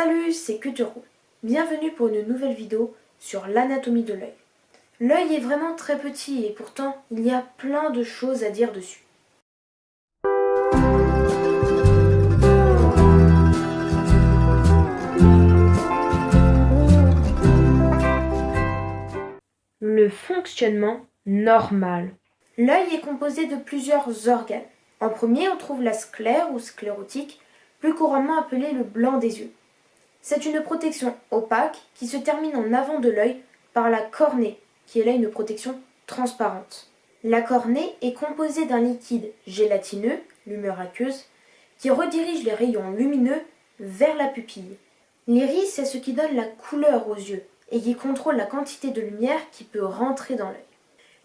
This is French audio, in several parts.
Salut, c'est Kuturo. Bienvenue pour une nouvelle vidéo sur l'anatomie de l'œil. L'œil est vraiment très petit et pourtant il y a plein de choses à dire dessus. Le fonctionnement normal. L'œil est composé de plusieurs organes. En premier, on trouve la sclère ou sclérotique, plus couramment appelée le blanc des yeux. C'est une protection opaque qui se termine en avant de l'œil par la cornée, qui est là une protection transparente. La cornée est composée d'un liquide gélatineux, l'humeur aqueuse, qui redirige les rayons lumineux vers la pupille. L'iris c'est ce qui donne la couleur aux yeux et qui contrôle la quantité de lumière qui peut rentrer dans l'œil.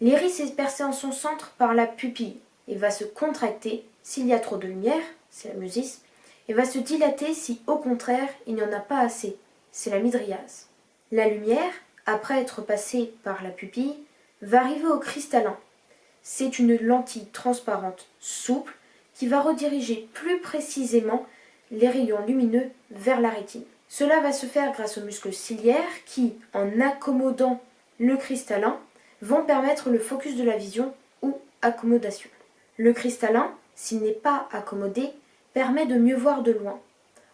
L'iris est percé en son centre par la pupille et va se contracter s'il y a trop de lumière, c'est la musis, et va se dilater si au contraire il n'y en a pas assez, c'est la midriase. La lumière, après être passée par la pupille, va arriver au cristallin. C'est une lentille transparente souple qui va rediriger plus précisément les rayons lumineux vers la rétine. Cela va se faire grâce aux muscles ciliaires qui, en accommodant le cristallin, vont permettre le focus de la vision ou accommodation. Le cristallin, s'il n'est pas accommodé, permet de mieux voir de loin.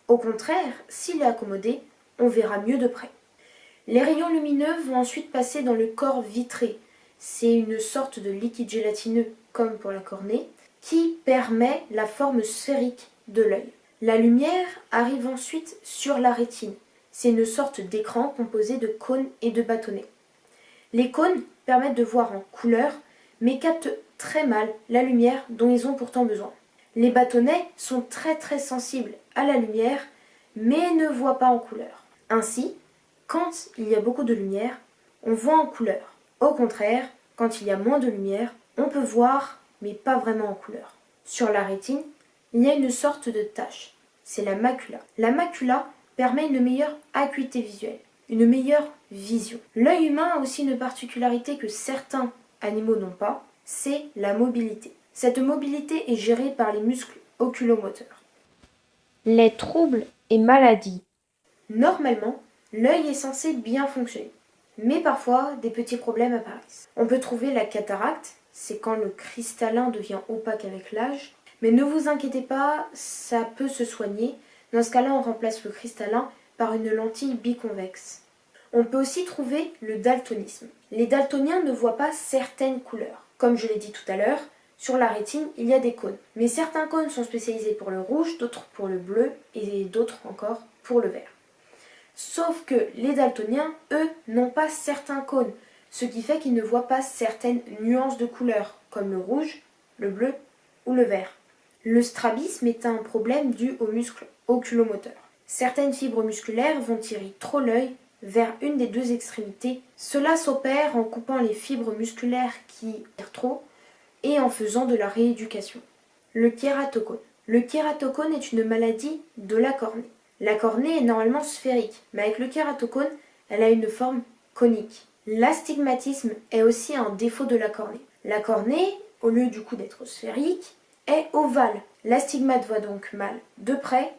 Au contraire, s'il est accommodé, on verra mieux de près. Les rayons lumineux vont ensuite passer dans le corps vitré. C'est une sorte de liquide gélatineux, comme pour la cornée, qui permet la forme sphérique de l'œil. La lumière arrive ensuite sur la rétine. C'est une sorte d'écran composé de cônes et de bâtonnets. Les cônes permettent de voir en couleur, mais captent très mal la lumière dont ils ont pourtant besoin. Les bâtonnets sont très très sensibles à la lumière, mais ne voient pas en couleur. Ainsi, quand il y a beaucoup de lumière, on voit en couleur. Au contraire, quand il y a moins de lumière, on peut voir, mais pas vraiment en couleur. Sur la rétine, il y a une sorte de tache. C'est la macula. La macula permet une meilleure acuité visuelle, une meilleure vision. L'œil humain a aussi une particularité que certains animaux n'ont pas, c'est la mobilité. Cette mobilité est gérée par les muscles oculomoteurs. Les troubles et maladies. Normalement, l'œil est censé bien fonctionner, mais parfois des petits problèmes apparaissent. On peut trouver la cataracte, c'est quand le cristallin devient opaque avec l'âge, mais ne vous inquiétez pas, ça peut se soigner. Dans ce cas-là, on remplace le cristallin par une lentille biconvexe. On peut aussi trouver le daltonisme. Les daltoniens ne voient pas certaines couleurs. Comme je l'ai dit tout à l'heure, sur la rétine, il y a des cônes. Mais certains cônes sont spécialisés pour le rouge, d'autres pour le bleu et d'autres encore pour le vert. Sauf que les daltoniens, eux, n'ont pas certains cônes, ce qui fait qu'ils ne voient pas certaines nuances de couleurs, comme le rouge, le bleu ou le vert. Le strabisme est un problème dû aux muscles oculomoteurs. Certaines fibres musculaires vont tirer trop l'œil vers une des deux extrémités. Cela s'opère en coupant les fibres musculaires qui tirent trop et en faisant de la rééducation. Le kératocone. Le kératocone est une maladie de la cornée. La cornée est normalement sphérique, mais avec le kératocone, elle a une forme conique. L'astigmatisme est aussi un défaut de la cornée. La cornée, au lieu du coup d'être sphérique, est ovale. L'astigmate voit donc mal de près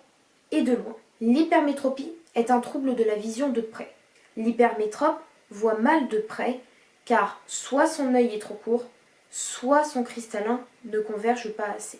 et de loin. L'hypermétropie est un trouble de la vision de près. L'hypermétrope voit mal de près car soit son œil est trop court, soit son cristallin ne converge pas assez.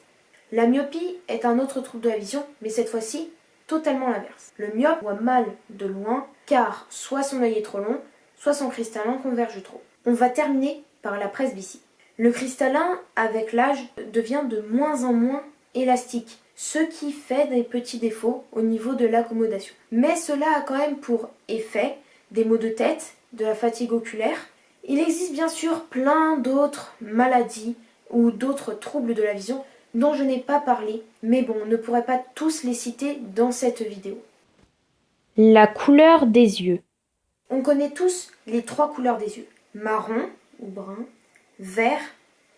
La myopie est un autre trouble de la vision, mais cette fois-ci totalement l'inverse. Le myope voit mal de loin, car soit son œil est trop long, soit son cristallin converge trop. On va terminer par la presbytie. Le cristallin, avec l'âge, devient de moins en moins élastique, ce qui fait des petits défauts au niveau de l'accommodation. Mais cela a quand même pour effet des maux de tête, de la fatigue oculaire, il existe bien sûr plein d'autres maladies ou d'autres troubles de la vision dont je n'ai pas parlé, mais bon, on ne pourrait pas tous les citer dans cette vidéo. La couleur des yeux. On connaît tous les trois couleurs des yeux, marron ou brun, vert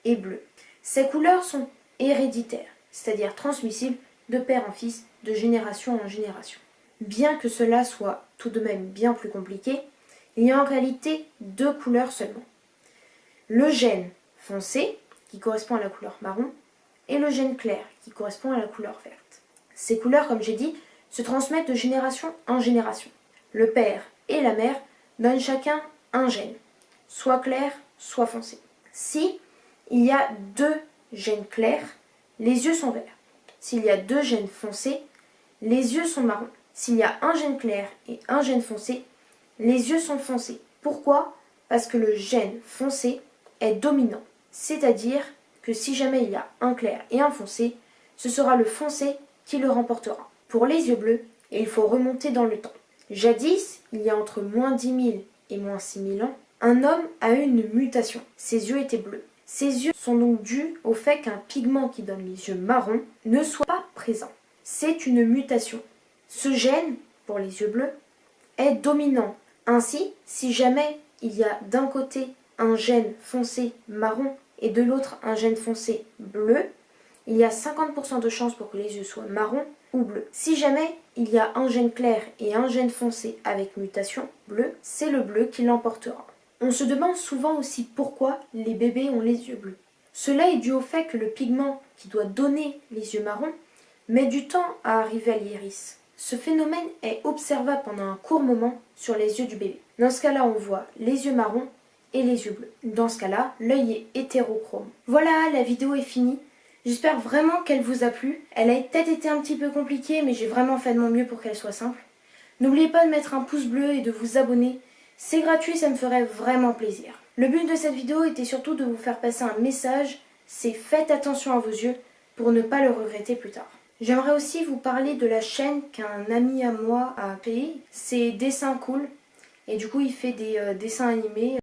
et bleu. Ces couleurs sont héréditaires, c'est-à-dire transmissibles de père en fils, de génération en génération. Bien que cela soit tout de même bien plus compliqué, il y a en réalité deux couleurs seulement. Le gène foncé, qui correspond à la couleur marron, et le gène clair, qui correspond à la couleur verte. Ces couleurs, comme j'ai dit, se transmettent de génération en génération. Le père et la mère donnent chacun un gène, soit clair, soit foncé. Si il y a deux gènes clairs, les yeux sont verts. S'il y a deux gènes foncés, les yeux sont marrons. S'il y a un gène clair et un gène foncé, les yeux sont foncés. Pourquoi? Parce que le gène foncé est dominant. C'est-à-dire que si jamais il y a un clair et un foncé, ce sera le foncé qui le remportera. Pour les yeux bleus, il faut remonter dans le temps. Jadis, il y a entre moins 10 000 et moins 6 000 ans, un homme a eu une mutation. Ses yeux étaient bleus. Ces yeux sont donc dus au fait qu'un pigment qui donne les yeux marrons ne soit pas présent. C'est une mutation. Ce gène, pour les yeux bleus, est dominant. Ainsi, si jamais il y a d'un côté un gène foncé marron et de l'autre un gène foncé bleu, il y a 50% de chances pour que les yeux soient marrons ou bleus. Si jamais il y a un gène clair et un gène foncé avec mutation bleu, c'est le bleu qui l'emportera. On se demande souvent aussi pourquoi les bébés ont les yeux bleus. Cela est dû au fait que le pigment qui doit donner les yeux marrons met du temps à arriver à l'iris. Ce phénomène est observable pendant un court moment sur les yeux du bébé. Dans ce cas-là, on voit les yeux marrons et les yeux bleus. Dans ce cas-là, l'œil est hétérochrome. Voilà, la vidéo est finie. J'espère vraiment qu'elle vous a plu. Elle a peut-être été un petit peu compliquée, mais j'ai vraiment fait de mon mieux pour qu'elle soit simple. N'oubliez pas de mettre un pouce bleu et de vous abonner. C'est gratuit, ça me ferait vraiment plaisir. Le but de cette vidéo était surtout de vous faire passer un message, c'est faites attention à vos yeux pour ne pas le regretter plus tard. J'aimerais aussi vous parler de la chaîne qu'un ami à moi a créée. C'est Dessin Cool. Et du coup, il fait des euh, dessins animés.